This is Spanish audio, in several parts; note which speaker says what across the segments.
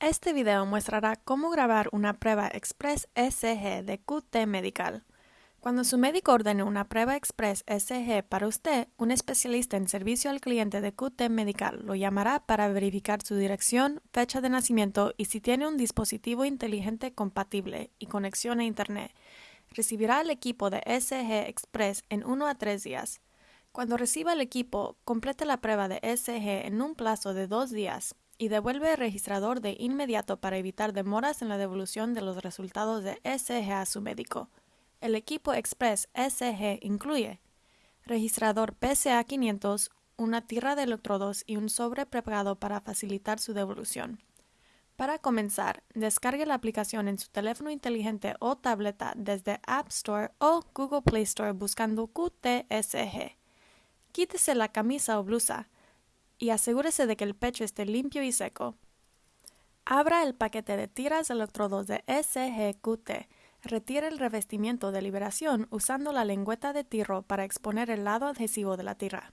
Speaker 1: Este video mostrará cómo grabar una prueba Express SG de QT Medical. Cuando su médico ordene una prueba Express SG para usted, un especialista en servicio al cliente de QT Medical lo llamará para verificar su dirección, fecha de nacimiento y si tiene un dispositivo inteligente compatible y conexión a Internet. Recibirá el equipo de SG Express en 1 a 3 días. Cuando reciba el equipo, complete la prueba de SG en un plazo de dos días y devuelve el registrador de inmediato para evitar demoras en la devolución de los resultados de SG a su médico. El equipo Express SG incluye registrador PCA 500, una tira de electrodos y un sobre preparado para facilitar su devolución. Para comenzar, descargue la aplicación en su teléfono inteligente o tableta desde App Store o Google Play Store buscando QTSG. Quítese la camisa o blusa y asegúrese de que el pecho esté limpio y seco. Abra el paquete de tiras electrodos de SGQT. Retire el revestimiento de liberación usando la lengüeta de tiro para exponer el lado adhesivo de la tira.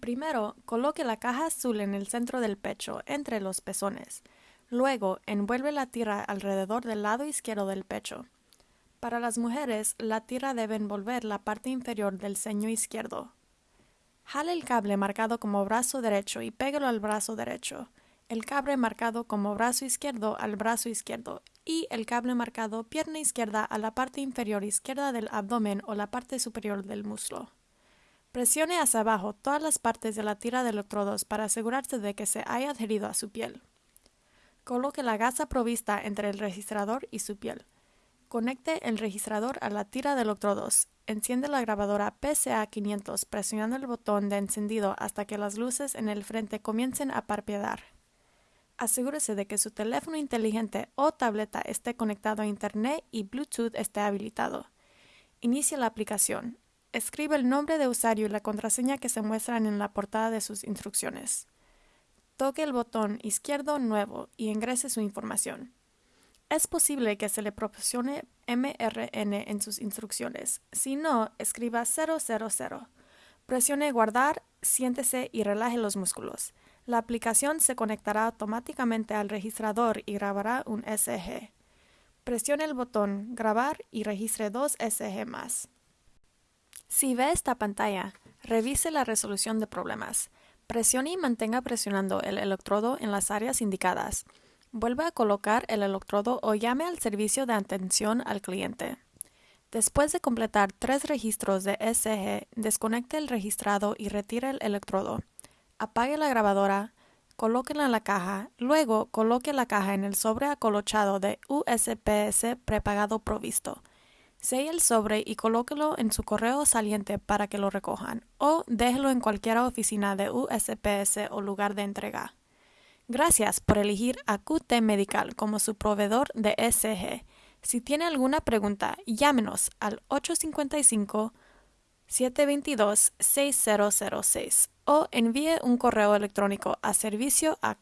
Speaker 1: Primero, coloque la caja azul en el centro del pecho, entre los pezones. Luego, envuelve la tira alrededor del lado izquierdo del pecho. Para las mujeres, la tira debe envolver la parte inferior del ceño izquierdo. Jale el cable marcado como brazo derecho y pégalo al brazo derecho, el cable marcado como brazo izquierdo al brazo izquierdo y el cable marcado pierna izquierda a la parte inferior izquierda del abdomen o la parte superior del muslo. Presione hacia abajo todas las partes de la tira de electrodos para asegurarse de que se haya adherido a su piel. Coloque la gasa provista entre el registrador y su piel. Conecte el registrador a la tira de electrodos. Enciende la grabadora PCA 500 presionando el botón de encendido hasta que las luces en el frente comiencen a parpadear. Asegúrese de que su teléfono inteligente o tableta esté conectado a Internet y Bluetooth esté habilitado. Inicie la aplicación. Escribe el nombre de usuario y la contraseña que se muestran en la portada de sus instrucciones. Toque el botón izquierdo Nuevo y ingrese su información. Es posible que se le proporcione MRN en sus instrucciones. Si no, escriba 000. Presione Guardar, siéntese y relaje los músculos. La aplicación se conectará automáticamente al registrador y grabará un SG. Presione el botón Grabar y registre dos SG más. Si ve esta pantalla, revise la resolución de problemas. Presione y mantenga presionando el electrodo en las áreas indicadas. Vuelva a colocar el electrodo o llame al servicio de atención al cliente. Después de completar tres registros de SG, desconecte el registrado y retire el electrodo. Apague la grabadora, colóquela en la caja, luego coloque la caja en el sobre acolochado de USPS prepagado provisto. Selle el sobre y colóquelo en su correo saliente para que lo recojan, o déjelo en cualquier oficina de USPS o lugar de entrega. Gracias por elegir a QT Medical como su proveedor de SG. Si tiene alguna pregunta, llámenos al 855-722-6006 o envíe un correo electrónico a servicio a.